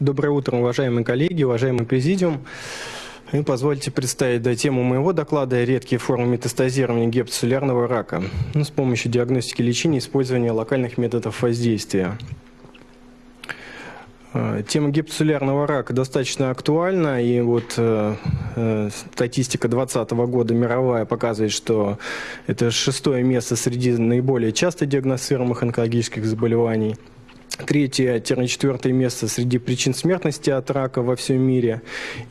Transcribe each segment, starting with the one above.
Доброе утро, уважаемые коллеги, уважаемый президиум. И позвольте представить да, тему моего доклада «Редкие формы метастазирования гепатоцеллярного рака ну, с помощью диагностики лечения и использования локальных методов воздействия». Э, тема гепатоцеллярного рака достаточно актуальна, и вот э, э статистика 2020 года мировая показывает, что это шестое место среди наиболее часто диагностируемых онкологических заболеваний – третье-четвертое место среди причин смертности от рака во всем мире.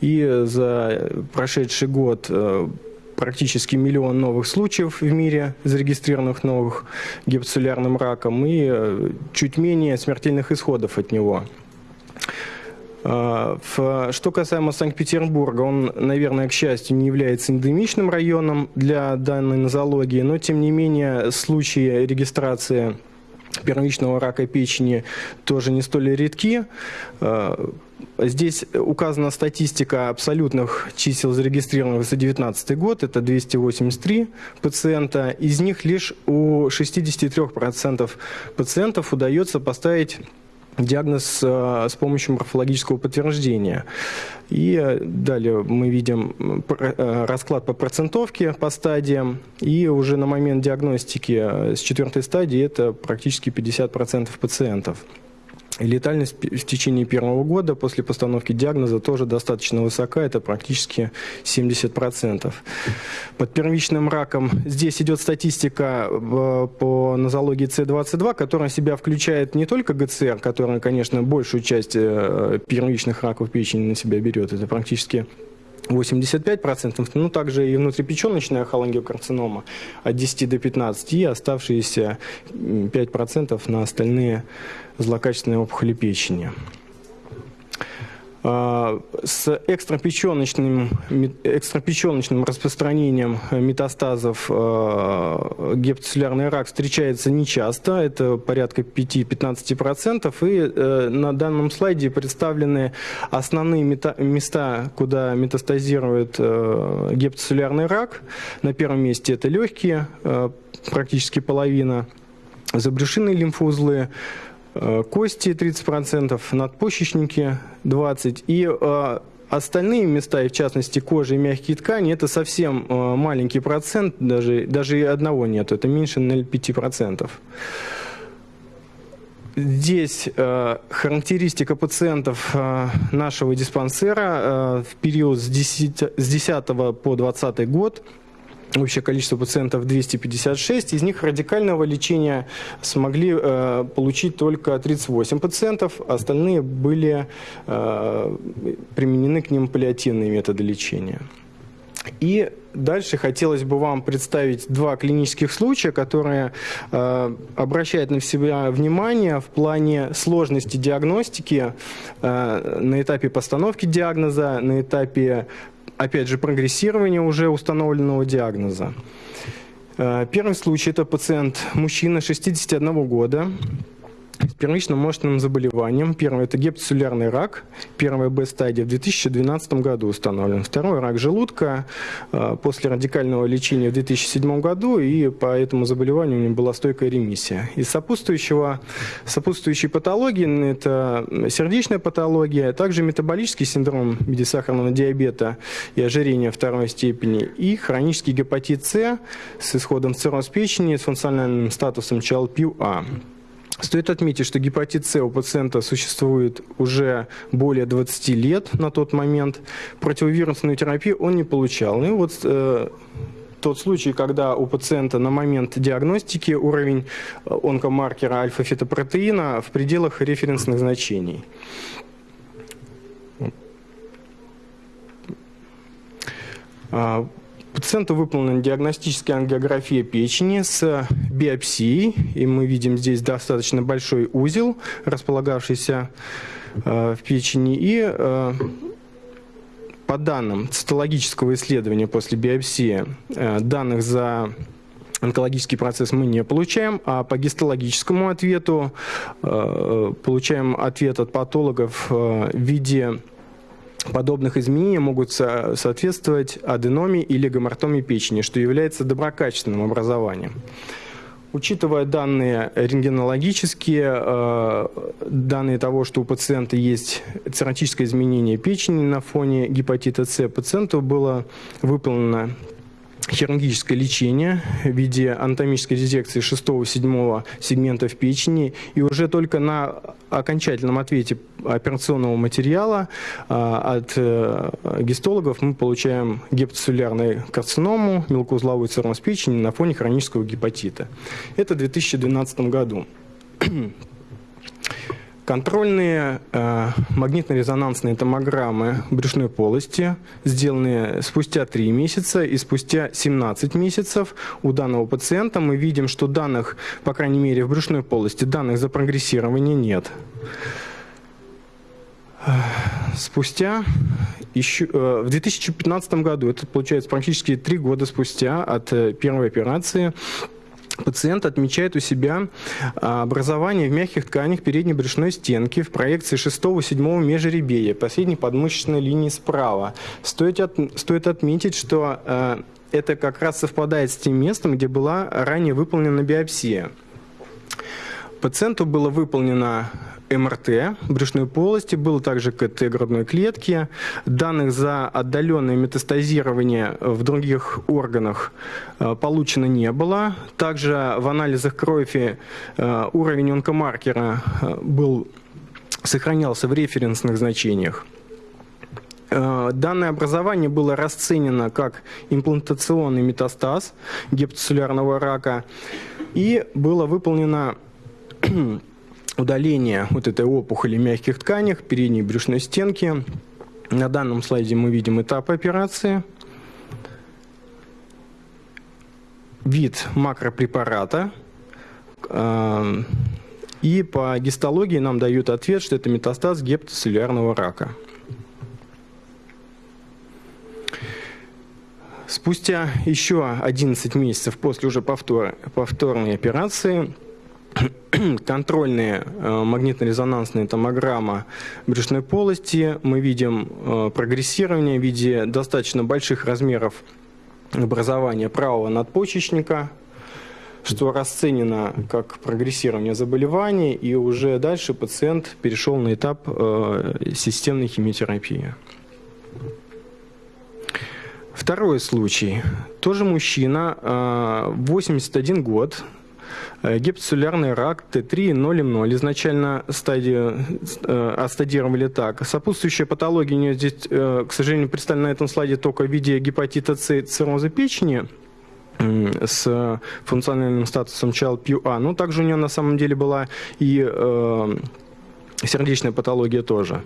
И за прошедший год э, практически миллион новых случаев в мире, зарегистрированных новых гепатоцеллярным раком, и э, чуть менее смертельных исходов от него. Э, что касаемо Санкт-Петербурга, он, наверное, к счастью, не является эндемичным районом для данной нозологии, но, тем не менее, случаи регистрации первичного рака печени тоже не столь редки. Э, здесь указана статистика абсолютных чисел зарегистрированных за 2019 год, это 283 пациента. Из них лишь у 63% пациентов удается поставить диагноз э, с помощью морфологического подтверждения. И э, далее мы видим э, расклад по процентовке по стадиям. И уже на момент диагностики с четвертой стадии это практически 50% пациентов. Летальность в течение первого года после постановки диагноза тоже достаточно высока, это практически 70%. Под первичным раком здесь идет статистика э, по нозологии С22, которая себя включает не только ГЦР, которая, конечно, большую часть э, первичных раков печени на себя берет, это практически 85%, ну также и внутрипеченочная холангиокарцинома от 10 до 15 и оставшиеся 5% на остальные злокачественные опухоли печени. А, с экстрапеченочным, экстрапеченочным распространением метастазов а, гепатоцеллярный рак встречается нечасто, это порядка 5-15%, и э, на данном слайде представлены основные места, куда метастазирует э, гепатоцеллярный рак. На первом месте это легкие, э, практически половина, забрюшинные лимфоузлы, Э, кости 30%, надпочечники 20% и э, Остальные места, и в частности кожа и мягкие ткани, это совсем э, маленький процент, даже, даже одного нет, это меньше 0,5%. Здесь э, характеристика пациентов э, нашего диспансера э, в период с 10, с 10 по 20 год – Общее количество пациентов 256, из них радикального лечения смогли э, получить только 38 пациентов, остальные были э, применены к ним паллиативные методы лечения. И дальше хотелось бы вам представить два клинических случая, которые э, обращают на себя внимание в плане сложности диагностики э, на этапе постановки диагноза, на этапе опять же, прогрессирование уже установленного диагноза. Э, первый случай – это пациент, мужчина 61 года, с первичным мощным заболеванием. Первое – это гепатоцеллярный рак, первая Б-стадия в 2012 году установлен. Второй – рак желудка э, после радикального лечения в 2007 году, и по этому заболеванию у него была стойкая ремиссия. Из сопутствующего, сопутствующей патологии – это сердечная патология, а также метаболический синдром в виде сахарного диабета и ожирения второй степени, и хронический гепатит С с исходом цирроз печени с функциональным статусом ЧЛП-А. Стоит отметить, что гепатит С у пациента существует уже более 20 лет на тот момент. Противовирусную терапию он не получал. И вот э, тот случай, когда у пациента на момент диагностики уровень э, онкомаркера альфа-фетопротеина в пределах референсных значений. А, Пациенту выполнена диагностическая ангиография печени с биопсией, и мы видим здесь достаточно большой узел, располагавшийся э, в печени, и э, по данным цитологического исследования после биопсии э, данных за онкологический процесс мы не получаем, а по гистологическому ответу получаем ответ от патологов в виде подобных изменений могут соответствовать аденоме или гомортоме печени, что является доброкачественным образованием. Учитывая данные рентгенологические, э, данные того, что у пациента есть цирротическое изменение печени на фоне гепатита С, пациенту было выполнено хирургическое лечение в виде анатомической резекции 6-7 сегментов печени. И уже только на окончательном ответе операционного материала а, от э, гистологов мы получаем гепатоцеллярную карциному, мелкоузловой цирроз печени на фоне хронического гепатита. Это в 2012 году. Контрольные э, магнитно-резонансные томограммы брюшной полости, сделанные спустя 3 месяца и спустя 17 месяцев у данного пациента, мы видим, что данных, по крайней мере в брюшной полости, данных за прогрессирование нет. Спустя еще, э, в 2015 году, это получается практически 3 года спустя от э, первой операции, Пациент отмечает у себя а, образование в мягких тканях передней брюшной стенки в проекции 6-7 межреберья, последней подмышечной линии справа. Стоит, от, стоит отметить, что э, это как раз совпадает с тем местом, где была ранее выполнена биопсия. Пациенту было выполнено МРТ брюшной полости, было также КТ грудной клетки. Данных за отдаленное метастазирование в других органах э, получено не было. Также в анализах крови э, уровень онкомаркера э, был, сохранялся в референсных значениях. Данное образование было расценено как имплантационный метастаз гепатоцеллярного рака и было выполнено удаление вот этой опухоли мягких тканях передней брюшной стенки. На данном слайде мы видим этап операции. Вид макропрепарата. Эм, и по гистологии нам дают ответ, что это метастаз гепатоцеллярного рака. Спустя еще 11 месяцев после уже повтор, повторной операции контрольные э, магнитно-резонансные томограмма брюшной полости. Мы видим э, прогрессирование в виде достаточно больших размеров образования правого надпочечника, что расценено как прогрессирование заболевания, и уже дальше пациент перешел на этап э, системной химиотерапии. Второй случай. Тоже мужчина, 81 год, Э, гепатоцеллярный рак Т3 0М0. Изначально стадию э, отстадировали так. Сопутствующая патология у нее здесь, э, к сожалению, представлена на этом слайде только в виде гепатита С цирроза печени с функциональным статусом ЧАЛ-ПЮА. Но также у нее на самом деле была и э, сердечная патология тоже.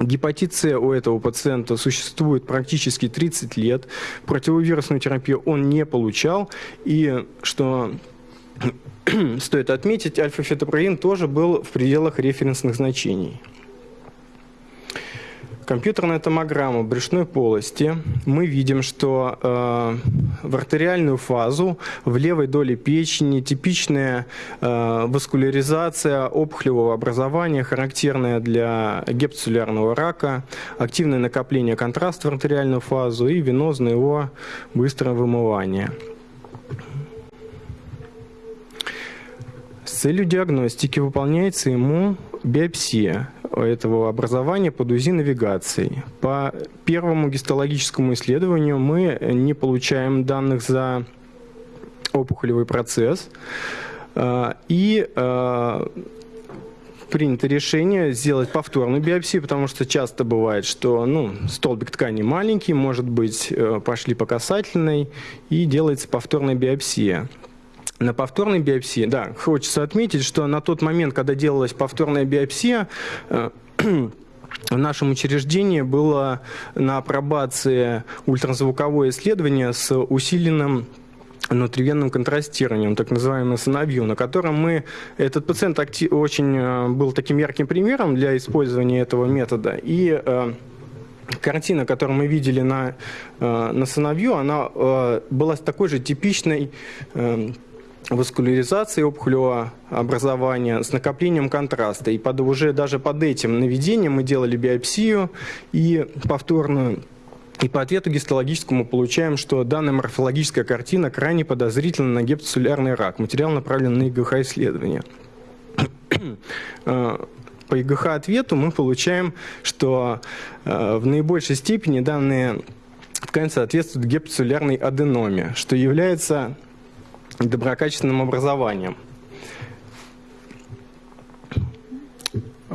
Гепатит С у этого пациента существует практически 30 лет. Противовирусную терапию он не получал. И что стоит отметить, альфа-фетопроин тоже был в пределах референсных значений. Компьютерная томограмма брюшной полости. Мы видим, что э, в артериальную фазу в левой доле печени типичная э, васкуляризация опухолевого образования, характерная для гепатоцеллярного рака, активное накопление контраста в артериальную фазу и венозное его быстрое вымывание. Целью диагностики выполняется ему биопсия этого образования под УЗИ-навигацией. По первому гистологическому исследованию мы не получаем данных за опухолевый процесс. А, и а, принято решение сделать повторную биопсию, потому что часто бывает, что ну, столбик ткани маленький, может быть, э, пошли по касательной, и делается повторная биопсия. На повторной биопсии, да, хочется отметить, что на тот момент, когда делалась повторная биопсия, э, в нашем учреждении было на апробации ультразвуковое исследование с усиленным внутривенным контрастированием, так называемым сыновью, на котором мы, этот пациент актив, очень э, был таким ярким примером для использования этого метода. И э, картина, которую мы видели на, э, на сыновью, она э, была такой же типичной э, васкуляризации опухолевого образования с накоплением контраста. И под, уже даже под этим наведением мы делали биопсию и повторную И по ответу гистологическому получаем, что данная морфологическая картина крайне подозрительна на гепатоцеллярный рак. Материал направлен на ИГХ-исследование. Э, по ИГХ-ответу мы получаем, что э, в наибольшей степени данные ткань соответствует гепатоцеллярной аденоме, что является доброкачественным образованием.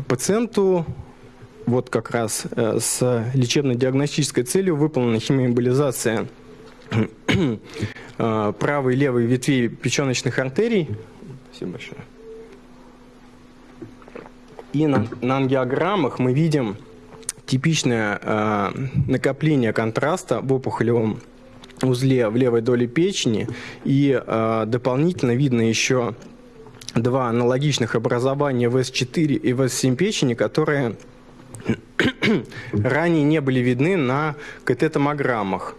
Пациенту вот как раз э, с лечебно-диагностической целью выполнена химиоэмболизация э, правой и левой ветвей печеночных артерий. Спасибо большое. И на, на ангиограммах мы видим типичное э, накопление контраста в опухолевом узле в левой доле печени. И э, дополнительно видно еще два аналогичных образования в С4 и в С7 печени, которые ранее не были видны на КТ-томограммах.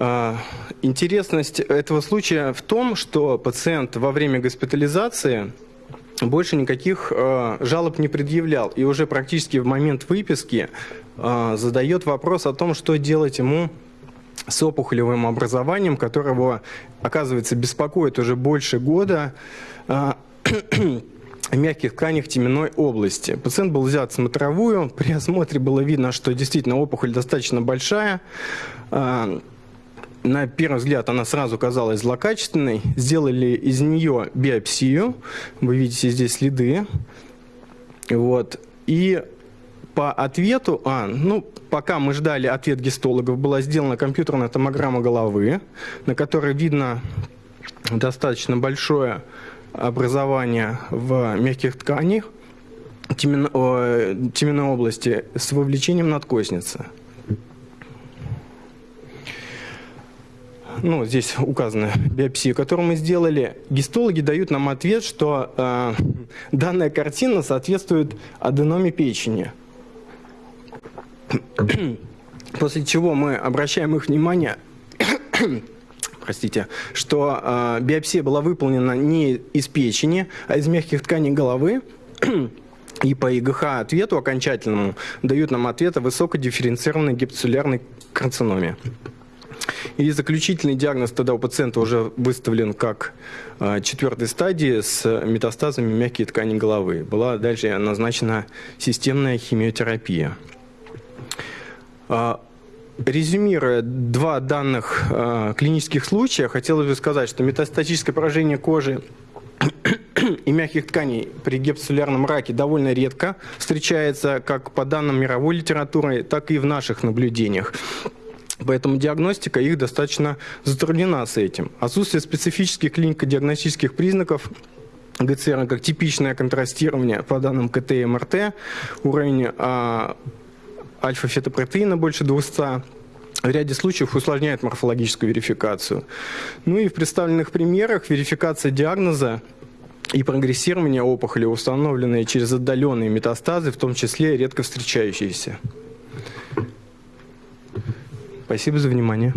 А, интересность этого случая в том, что пациент во время госпитализации больше никаких э, жалоб не предъявлял. И уже практически в момент выписки э, задает вопрос о том, что делать ему с опухолевым образованием, которого, оказывается, беспокоит уже больше года. Э, мягких тканях теменной области. Пациент был взят смотровую, при осмотре было видно, что действительно опухоль достаточно большая. А, на первый взгляд она сразу казалась злокачественной. Сделали из нее биопсию. Вы видите здесь следы. Вот. И по ответу, а, ну, пока мы ждали ответ гистологов, была сделана компьютерная томограмма головы, на которой видно достаточно большое образования в мягких тканях теменной области с вовлечением надкосницы. Ну, здесь указана биопсия, которую мы сделали, гистологи дают нам ответ, что э, данная картина соответствует аденоме печени. После чего мы обращаем их внимание простите, что э, биопсия была выполнена не из печени, а из мягких тканей головы. И по ИГХ ответу окончательному дают нам ответ о высокодифференцированной гепатоцеллярной карциноме. И заключительный диагноз тогда у пациента уже выставлен как э, четвертой стадии с метастазами мягкие ткани головы. Была дальше назначена системная химиотерапия. А, Резюмируя два данных э, клинических случая, хотелось бы сказать, что метастатическое поражение кожи и мягких тканей при гепатоцеллярном раке довольно редко встречается как по данным мировой литературы, так и в наших наблюдениях. Поэтому диагностика их достаточно затруднена с этим. Отсутствие специфических клинико-диагностических признаков ГЦР, как типичное контрастирование по данным КТ и МРТ, уровень а, альфа-фетопротеина больше 200, в ряде случаев усложняет морфологическую верификацию. Ну и в представленных примерах верификация диагноза и прогрессирование опухоли, установленные через отдаленные метастазы, в том числе редко встречающиеся. Спасибо за внимание.